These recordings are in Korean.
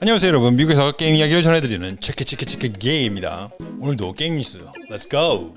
안녕하세요 여러분. 미국에서 게임 이야기를 전해드리는 체크 체크 체크 게임입니다. 오늘도 게임 뉴스. Let's go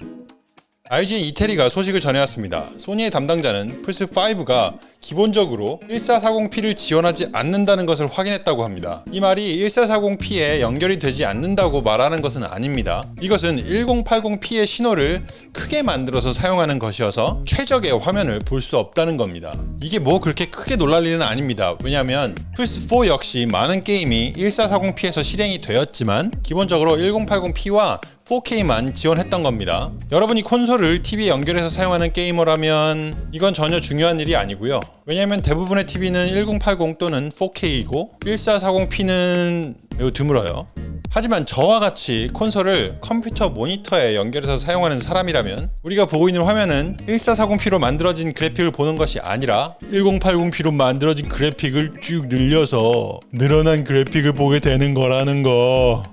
IGN 이태리가 소식을 전해왔습니다. 소니의 담당자는 플스5가 기본적으로 1440p를 지원하지 않는다는 것을 확인했다고 합니다. 이 말이 1440p에 연결이 되지 않는다고 말하는 것은 아닙니다. 이것은 1080p의 신호를 크게 만들어서 사용하는 것이어서 최적의 화면을 볼 수 없다는 겁니다. 이게 뭐 그렇게 크게 놀랄 일은 아닙니다. 왜냐하면 플스4 역시 많은 게임이 1440p에서 실행이 되었지만 기본적으로 1080p와 4K만 지원했던 겁니다. 여러분이 콘솔을 TV에 연결해서 사용하는 게이머라면 이건 전혀 중요한 일이 아니고요. 왜냐하면 대부분의 TV는 1080 또는 4K이고 1440p는 매우 드물어요. 하지만 저와 같이 콘솔을 컴퓨터 모니터에 연결해서 사용하는 사람이라면 우리가 보고 있는 화면은 1440p로 만들어진 그래픽을 보는 것이 아니라 1080p로 만들어진 그래픽을 쭉 늘려서 늘어난 그래픽을 보게 되는 거라는 거.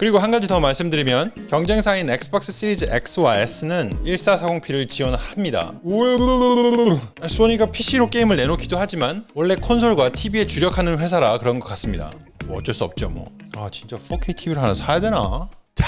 그리고 한 가지 더 말씀드리면 경쟁사인 엑스박스 시리즈 X와 S는 1440p를 지원합니다. 소니가 PC로 게임을 내놓기도 하지만 원래 콘솔과 TV에 주력하는 회사라 그런 것 같습니다. 뭐 어쩔 수 없죠 뭐. 아 진짜 4K TV를 하나 사야 되나? 참.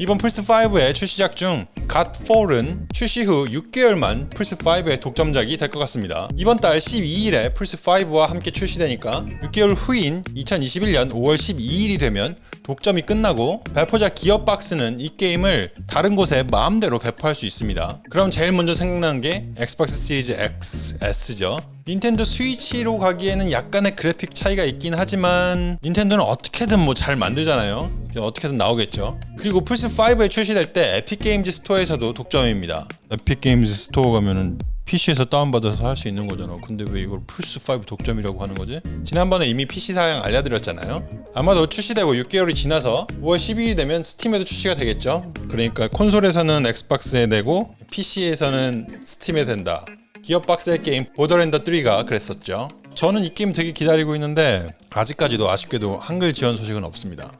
이번 플스5의 출시작 중 갓폴은 출시 후 6개월만 플스5의 독점작이 될 것 같습니다. 이번 달 12일에 플스5와 함께 출시되니까 6개월 후인 2021년 5월 12일이 되면 독점이 끝나고 배포자 기어박스는 이 게임을 다른 곳에 마음대로 배포할 수 있습니다. 그럼 제일 먼저 생각나는 게 엑스박스 시리즈 X, S죠. 닌텐도 스위치로 가기에는 약간의 그래픽 차이가 있긴 하지만 닌텐도는 어떻게든 뭐 잘 만들잖아요. 어떻게든 나오겠죠. 그리고 플스5에 출시될 때 에픽게임즈 스토어에서도 독점입니다. 에픽게임즈 스토어 가면은 PC에서 다운받아서 할 수 있는 거잖아. 근데 왜 이걸 플스5 독점이라고 하는 거지? 지난번에 이미 PC 사양 알려드렸잖아요. 아마도 출시되고 6개월이 지나서 5월 12일이 되면 스팀에도 출시가 되겠죠. 그러니까 콘솔에서는 엑스박스에 내고 PC에서는 스팀에 된다 기어박스의 게임 보더랜드 3가 그랬었죠. 저는 이 게임 되게 기다리고 있는데 아직까지도 아쉽게도 한글 지원 소식은 없습니다.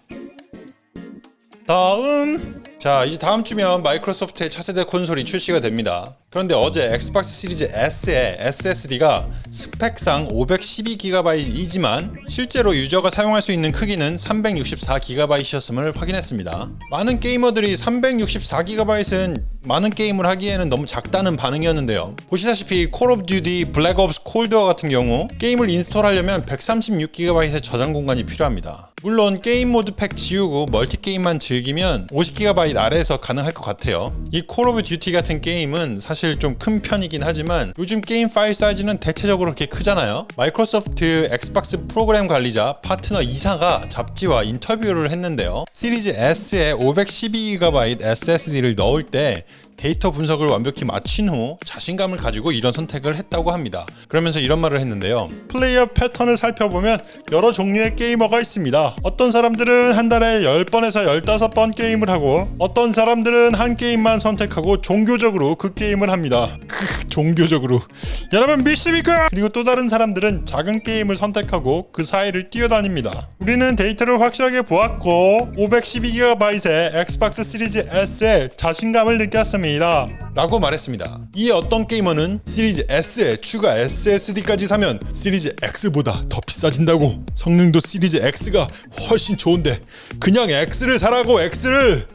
다음 자 이제 다음 주면 마이크로소프트의 차세대 콘솔이 출시가 됩니다. 그런데 어제 엑스박스 시리즈 S의 SSD가 스펙상 512GB이지만 실제로 유저가 사용할 수 있는 크기는 364GB이었음을 확인했습니다. 많은 게이머들이 364GB은 많은 게임을 하기에는 너무 작다는 반응이었는데요. 보시다시피 콜 오브 듀티 블랙 옵스 콜드워 같은 경우 게임을 install하려면 136GB의 저장 공간이 필요합니다. 물론 게임 mode pack 지우고 멀티 게임만 즐기면 50GB 아래에서 가능할 것 같아요. 이 콜 오브 듀티 같은 게임은 사실 좀 큰 편이긴 하지만 요즘 게임 파일 사이즈는 대체적으로 그렇게 크잖아요. 마이크로소프트 엑스박스 프로그램 관리자 파트너 이사가 잡지와 인터뷰를 했는데요. 시리즈 S에 512GB SSD를 넣을 때 데이터 분석을 완벽히 마친 후 자신감을 가지고 이런 선택을 했다고 합니다. 그러면서 이런 말을 했는데요. 플레이어 패턴을 살펴보면 여러 종류의 게이머가 있습니다. 어떤 사람들은 한 달에 10번에서 15번 게임을 하고 어떤 사람들은 한 게임만 선택하고 종교적으로 그 게임을 합니다. 크, 종교적으로. 여러분 믿습니까? 그리고 또 다른 사람들은 작은 게임을 선택하고 그 사이를 뛰어다닙니다. 우리는 데이터를 확실하게 보았고 512GB의 엑스박스 시리즈 S에 자신감을 느꼈습니다. 있습니다. 라고 말했습니다. 이에 어떤 게이머는 시리즈 S에 추가 SSD까지 사면 시리즈 X보다 더 비싸진다고 성능도 시리즈 X가 훨씬 좋은데 그냥 X를 사라고 X를!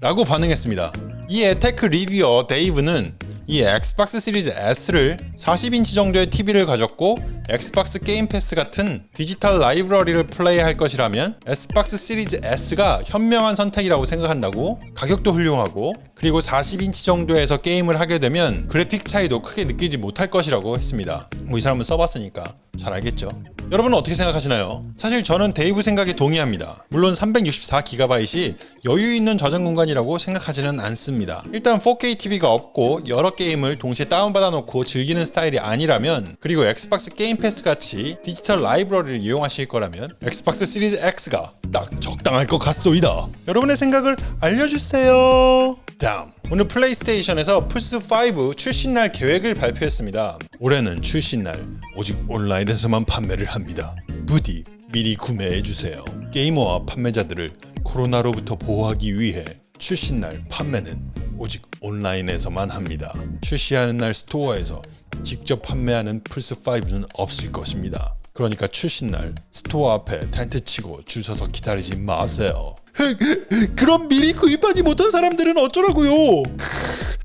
라고 반응했습니다. 이 에 tech reviewer 데이브는 이 엑스박스 시리즈 S를 40인치 정도의 TV를 가졌고 엑스박스 게임 패스 같은 디지털 라이브러리를 플레이할 것이라면 엑스박스 시리즈 S가 현명한 선택이라고 생각한다고 가격도 훌륭하고 그리고 40인치 정도에서 게임을 하게 되면 그래픽 차이도 크게 느끼지 못할 것이라고 했습니다. 뭐 이 사람은 써봤으니까 잘 알겠죠. 여러분은 어떻게 생각하시나요? 사실 저는 데이브 생각에 동의합니다. 물론 364GB이 여유 있는 저장 공간이라고 생각하지는 않습니다. 일단 4K TV가 없고 여러 게임을 동시에 다운받아 놓고 즐기는 스타일이 아니라면 그리고 엑스박스 게임 패스 같이 디지털 라이브러리를 이용하실 거라면 엑스박스 시리즈 X가 딱 적당할 것 같소이다. 여러분의 생각을 알려주세요. 다음 오늘 플레이스테이션에서 플스5 출시날 계획을 발표했습니다. 올해는 출시날 오직 온라인에서만 판매를 합니다. 부디 미리 구매해주세요. 게이머와 판매자들을 코로나로부터 보호하기 위해 출시날 판매는 오직 온라인에서만 합니다. 출시하는 날 스토어에서 직접 판매하는 플스5는 없을 것입니다. 그러니까 출시날 스토어 앞에 텐트 치고 줄 서서 기다리지 마세요. 그럼 미리 구입하지 못한 사람들은 어쩌라고요?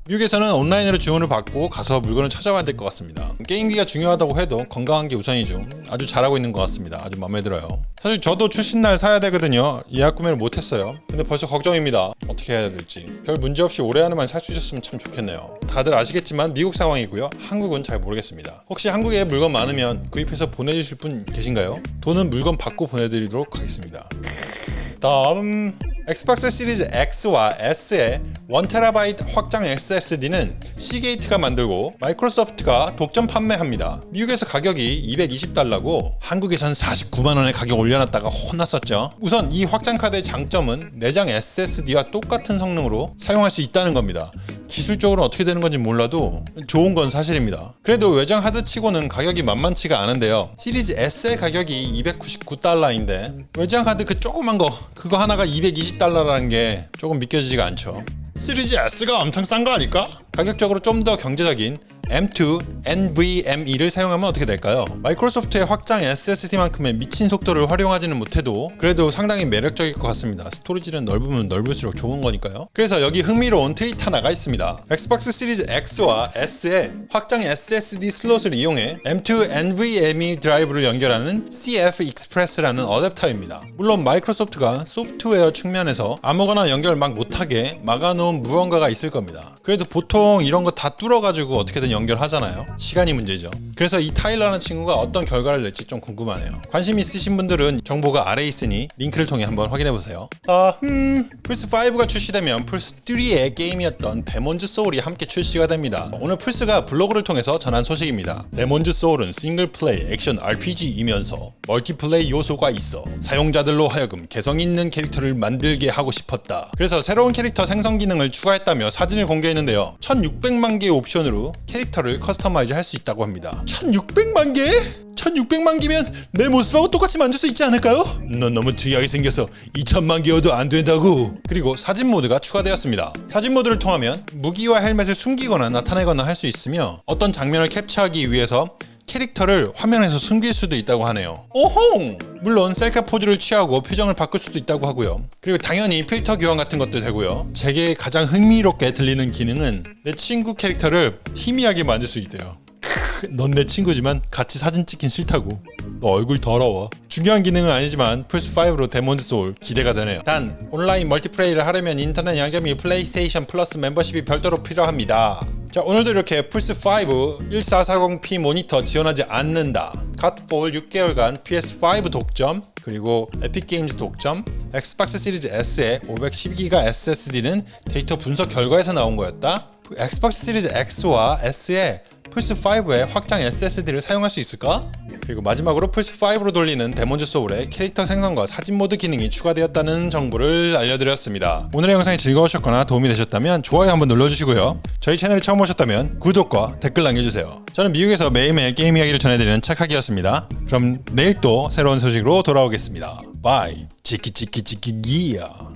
미국에서는 온라인으로 주문을 받고 가서 물건을 찾아와야 될 것 같습니다. 게임기가 중요하다고 해도 건강한 게 우선이죠. 아주 잘하고 있는 것 같습니다. 아주 마음에 들어요. 사실 저도 출신날 사야 되거든요. 예약 구매를 못했어요. 근데 벌써 걱정입니다. 어떻게 해야 될지. 별 문제 없이 올해 안에만 살 수 있었으면 참 좋겠네요. 다들 아시겠지만 미국 상황이고요. 한국은 잘 모르겠습니다. 혹시 한국에 물건 많으면 구입해서 보내주실 분 계신가요? 돈은 물건 받고 보내드리도록 하겠습니다. 다음 엑스박스 시리즈 X와 S의 1TB 확장 SSD는 시게이트가 만들고 마이크로소프트가 독점 판매합니다. 미국에서 가격이 220달러고 한국에선 49만 원에 가격 올려놨다가 혼났었죠. 우선 이 확장 카드의 장점은 내장 SSD와 똑같은 성능으로 사용할 수 있다는 겁니다. 기술적으로 어떻게 되는 건지 몰라도 좋은 건 사실입니다. 그래도 외장 하드 치고는 가격이 만만치가 않은데요. 시리즈 S의 가격이 299달러인데 외장 하드 그 조그만 거 그거 하나가 220달러라는 게 조금 믿겨지지가 않죠. 시리즈 S가 엄청 싼 거 아닐까? 가격적으로 좀 더 경제적인 M2 NVMe를 사용하면 어떻게 될까요? 마이크로소프트의 확장 SSD만큼의 미친 속도를 활용하지는 못해도 그래도 상당히 매력적일 것 같습니다. 스토리지는 넓으면 넓을수록 좋은 거니까요. 그래서 여기 흥미로운 트윗 하나가 있습니다. 엑스박스 시리즈 X와 S의 확장 SSD 슬롯을 이용해 M2 NVMe 드라이브를 연결하는 CF Express라는 어댑터입니다. 물론 마이크로소프트가 소프트웨어 측면에서 아무거나 연결 막 못하게 막아놓은 무언가가 있을 겁니다. 그래도 보통 이런 거 다 뚫어가지고 어떻게든 연결하잖아요. 시간이 문제죠. 그래서 이 타일러라는 친구가 어떤 결과를 낼지 좀 궁금하네요. 관심 있으신 분들은 정보가 아래에 있으니 링크를 통해 한번 확인해 보세요. 아, 음, 플스 5가 출시되면 플스 3의 게임이었던 데몬즈 소울이 함께 출시가 됩니다. 오늘 플스가 블로그를 통해서 전한 소식입니다. 데몬즈 소울은 싱글 플레이 액션 RPG이면서 멀티플레이 요소가 있어 사용자들로 하여금 개성 있는 캐릭터를 만들게 하고 싶었다. 그래서 새로운 캐릭터 생성 기능을 추가했다며 사진을 공개했는데요. 1600만 개의 옵션으로 캐릭터 를 customize 할 수 있다고 합니다. 1600만 개? 1600만 개면 내 모습하고 똑같이 만들 수 있지 않을까요? 넌 너무 특이하게 생겨서 2000만 개여도 안 된다고. 그리고 사진 모드가 추가되었습니다. 사진 모드를 통하면 무기와 헬멧을 숨기거나 나타내거나 할 수 있으며 어떤 장면을 캡처하기 위해서 캐릭터를 화면에서 숨길 수도 있다고 하네요. 오홍! 물론 셀카 포즈를 취하고 표정을 바꿀 수도 있다고 하고요. 그리고 당연히 필터 교환 같은 것도 되고요. 제게 가장 흥미롭게 들리는 기능은 내 친구 캐릭터를 희미하게 만들 수 있대요. 넌 내 친구지만 같이 사진 찍긴 싫다고. 너 얼굴 더러워. 중요한 기능은 아니지만 플스5로 데몬즈 소울 기대가 되네요. 단 온라인 멀티플레이를 하려면 인터넷 연결 플레이스테이션 플러스 멤버십이 별도로 필요합니다. 자 오늘도 이렇게 플스5 1440p 모니터 지원하지 않는다. 갓폴 6개월간 PS5 독점 그리고 에픽게임즈 독점 엑스박스 시리즈 S의 512기가 SSD는 데이터 분석 결과에서 나온 거였다. 엑스박스 시리즈 X와 S의 플스5의 확장 SSD를 사용할 수 있을까? 그리고 마지막으로 플스5로 돌리는 데몬즈 소울의 캐릭터 생성과 사진 모드 기능이 추가되었다는 정보를 알려드렸습니다. 오늘의 영상이 즐거우셨거나 도움이 되셨다면 좋아요 한번 눌러주시고요. 저희 채널에 처음 오셨다면 구독과 댓글 남겨주세요. 저는 미국에서 매일매일 게임 이야기를 전해드리는 착하기였습니다. 그럼 내일 또 새로운 소식으로 돌아오겠습니다. bye 치키치키치키기야